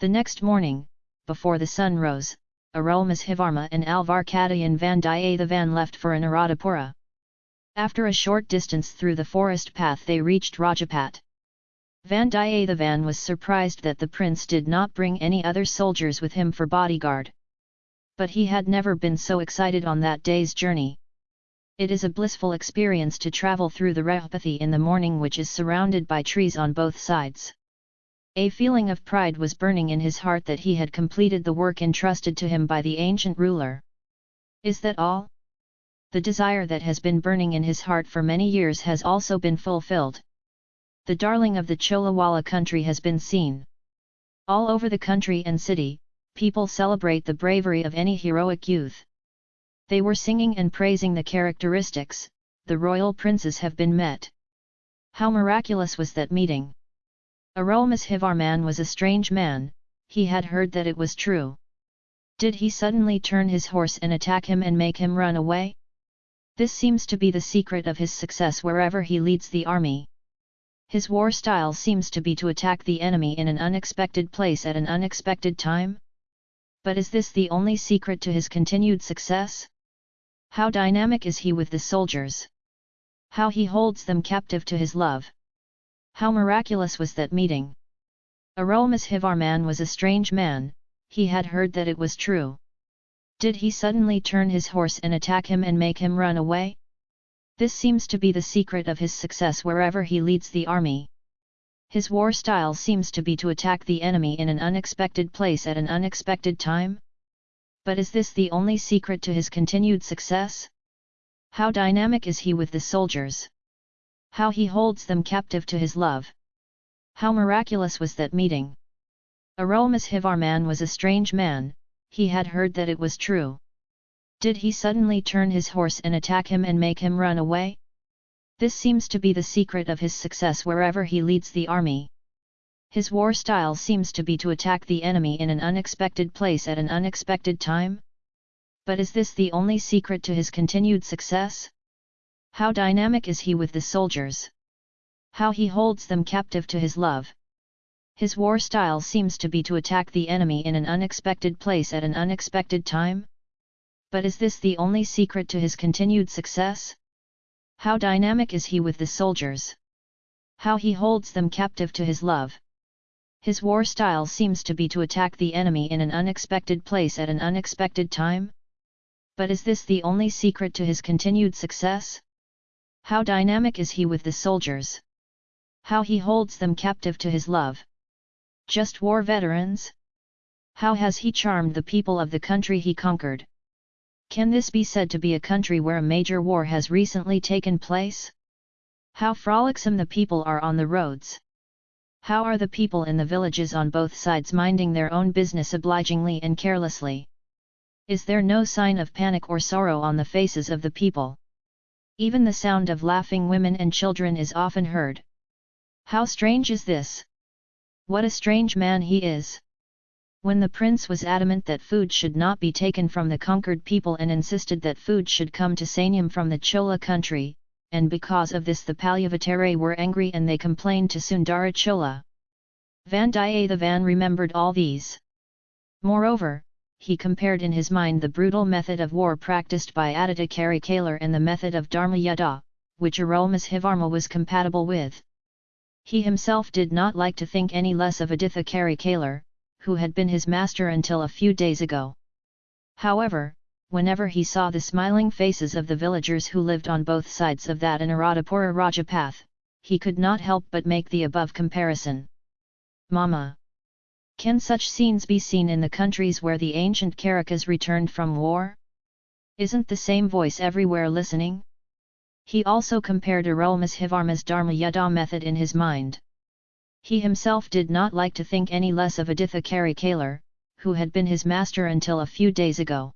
The next morning, before the sun rose, Arulmozhivarma and Alvarkadayan Vandiyathevan left for Anuradhapura. After a short distance through the forest path they reached Rajapat. Vandiyathevan was surprised that the prince did not bring any other soldiers with him for bodyguard. But he had never been so excited on that day's journey. It is a blissful experience to travel through the Rajpathi in the morning which is surrounded by trees on both sides. A feeling of pride was burning in his heart that he had completed the work entrusted to him by the ancient ruler. Is that all? The desire that has been burning in his heart for many years has also been fulfilled the darling of the Cholawala country has been seen. All over the country and city, people celebrate the bravery of any heroic youth. They were singing and praising the characteristics, the royal princes have been met. How miraculous was that meeting! Arulmozhivarman was a strange man, he had heard that it was true. Did he suddenly turn his horse and attack him and make him run away? This seems to be the secret of his success wherever he leads the army. His war style seems to be to attack the enemy in an unexpected place at an unexpected time? But is this the only secret to his continued success? How dynamic is he with the soldiers? How he holds them captive to his love? How miraculous was that meeting? Arulmozhivarman was a strange man, he had heard that it was true. Did he suddenly turn his horse and attack him and make him run away? This seems to be the secret of his success wherever he leads the army. His war style seems to be to attack the enemy in an unexpected place at an unexpected time? But is this the only secret to his continued success? How dynamic is he with the soldiers? How he holds them captive to his love? How miraculous was that meeting? Arulmozhivarman was a strange man, he had heard that it was true. Did he suddenly turn his horse and attack him and make him run away? This seems to be the secret of his success wherever he leads the army. His war style seems to be to attack the enemy in an unexpected place at an unexpected time? But is this the only secret to his continued success? How dynamic is he with the soldiers? How he holds them captive to his love? His war style seems to be to attack the enemy in an unexpected place at an unexpected time? But is this the only secret to his continued success? How dynamic is he with the soldiers? How he holds them captive to his love? His war style seems to be to attack the enemy in an unexpected place at an unexpected time? But is this the only secret to his continued success? How dynamic is he with the soldiers? How he holds them captive to his love? Just war veterans? How has he charmed the people of the country he conquered? Can this be said to be a country where a major war has recently taken place? How frolicsome the people are on the roads! How are the people in the villages on both sides minding their own business obligingly and carelessly? Is there no sign of panic or sorrow on the faces of the people? Even the sound of laughing women and children is often heard. How strange is this? What a strange man he is! When the prince was adamant that food should not be taken from the conquered people and insisted that food should come to Sanyam from the Chola country, and because of this the Palyavatare were angry and they complained to Sundara Chola. Vandiyathevan remembered all these. Moreover, he compared in his mind the brutal method of war practiced by Aditya Karikalar and the method of Dharma Yuddha, which Arulmozhivarma was compatible with. He himself did not like to think any less of Aditya Karikalar, who had been his master until a few days ago. However, whenever he saw the smiling faces of the villagers who lived on both sides of that Anuradhapura Rajapath, he could not help but make the above comparison. Mama! Can such scenes be seen in the countries where the ancient Karikas returned from war? Isn't the same voice everywhere listening? He also compared Arulmozhivarma's Dharma Yuddha method in his mind. He himself did not like to think any less of Aditha Karikalar, who had been his master until a few days ago.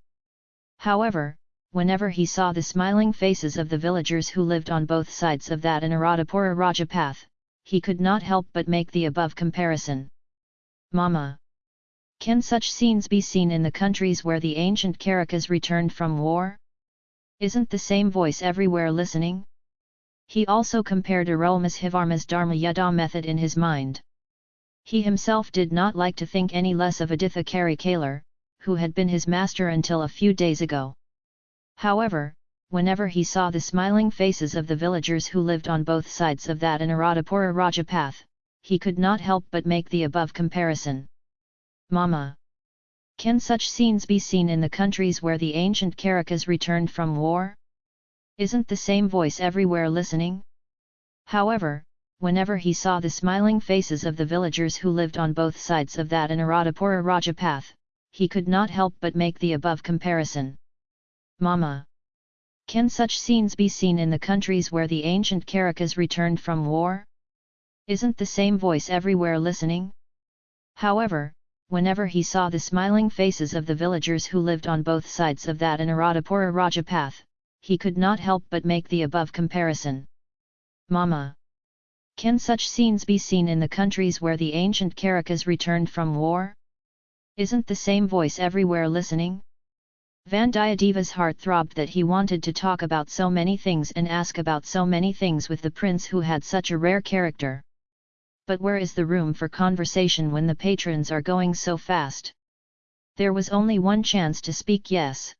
However, whenever he saw the smiling faces of the villagers who lived on both sides of that Anuradhapura Rajapath, he could not help but make the above comparison. Mama! Can such scenes be seen in the countries where the ancient Karikas returned from war? Isn't the same voice everywhere listening? He also compared Arulmozhivarma's Dharma Yuddha method in his mind. He himself did not like to think any less of Aditha Karikalar, who had been his master until a few days ago. However, whenever he saw the smiling faces of the villagers who lived on both sides of that Anuradhapura Rajapath, he could not help but make the above comparison. Mama! Can such scenes be seen in the countries where the ancient Karakas returned from war? Isn't the same voice everywhere listening? However, whenever he saw the smiling faces of the villagers who lived on both sides of that Anuradhapura Rajapath, he could not help but make the above comparison. Mama! Can such scenes be seen in the countries where the ancient Karakas returned from war? Isn't the same voice everywhere listening? However, whenever he saw the smiling faces of the villagers who lived on both sides of that Anuradhapura Rajapath, he could not help but make the above comparison. Mama! Can such scenes be seen in the countries where the ancient Karakas returned from war? Isn't the same voice everywhere listening? Vandiyadeva's heart throbbed that he wanted to talk about so many things and ask about so many things with the prince who had such a rare character. But where is the room for conversation when the patrons are going so fast? There was only one chance to speak yes.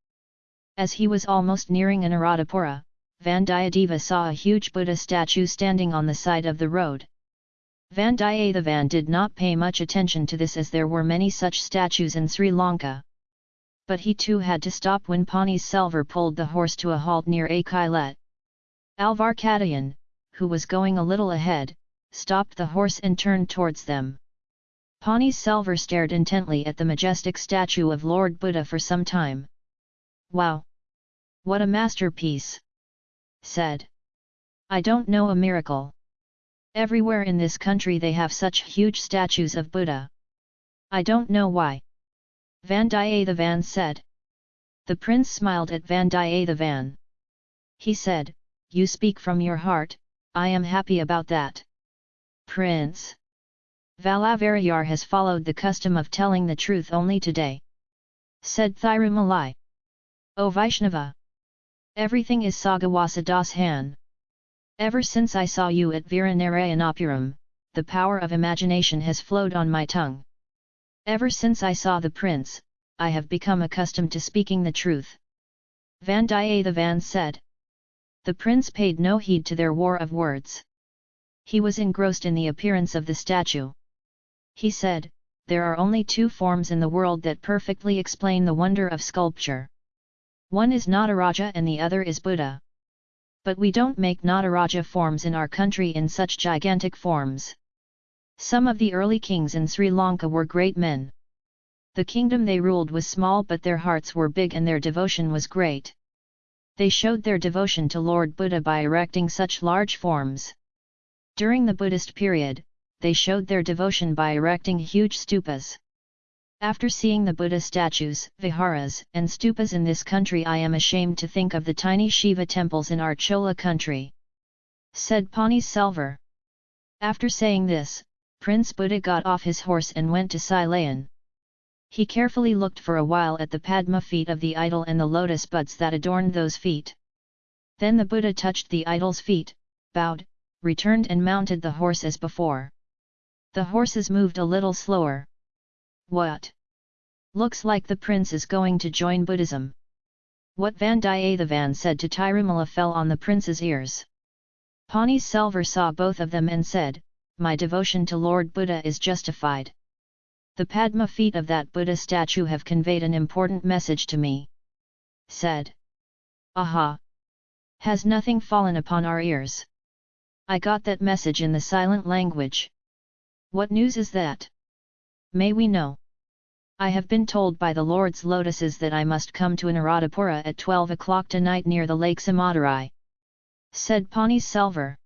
As he was almost nearing Anuradhapura, Vandiyadeva saw a huge Buddha statue standing on the side of the road. Vandiyathevan did not pay much attention to this as there were many such statues in Sri Lanka but he too had to stop when Pani Selvar pulled the horse to a halt near a Kailet. Alvar Kadayan, who was going a little ahead, stopped the horse and turned towards them. Pani Selvar stared intently at the majestic statue of Lord Buddha for some time. Wow! What a masterpiece! said. I don't know a miracle. Everywhere in this country they have such huge statues of Buddha. I don't know why. Vandiyathevan said. The prince smiled at Vandiyathevan. He said, You speak from your heart, I am happy about that. Prince. Valavarayar has followed the custom of telling the truth only today. Said Thirumalai. O Vaishnava! Everything is Sagawasa Das Han. Ever since I saw you at Viranarayanapuram, the power of imagination has flowed on my tongue. Ever since I saw the prince, I have become accustomed to speaking the truth. Vandiyathevan said. The prince paid no heed to their war of words. He was engrossed in the appearance of the statue. He said, there are only two forms in the world that perfectly explain the wonder of sculpture. One is Nataraja and the other is Buddha. But we don't make Nataraja forms in our country in such gigantic forms. Some of the early kings in Sri Lanka were great men. The kingdom they ruled was small but their hearts were big and their devotion was great. They showed their devotion to Lord Buddha by erecting such large forms. During the Buddhist period, they showed their devotion by erecting huge stupas. After seeing the Buddha statues, viharas, and stupas in this country I am ashamed to think of the tiny Shiva temples in our Chola country. Said Pani Selvar. After saying this, Prince Buddha got off his horse and went to Silayan. He carefully looked for a while at the Padma feet of the idol and the lotus buds that adorned those feet. Then the Buddha touched the idol's feet, bowed, returned and mounted the horse as before. The horses moved a little slower. What? Looks like the prince is going to join Buddhism. What Vandiyathevan said to Tirumala fell on the prince's ears. Pani Selvar saw both of them and said, my devotion to Lord Buddha is justified. The Padma feet of that Buddha statue have conveyed an important message to me. Said. Aha! Has nothing fallen upon our ears? I got that message in the silent language. What news is that? May we know? I have been told by the Lord's lotuses that I must come to Anuradhapura at 12 o'clock tonight near the lake Samudarai. Said Pani Selvar.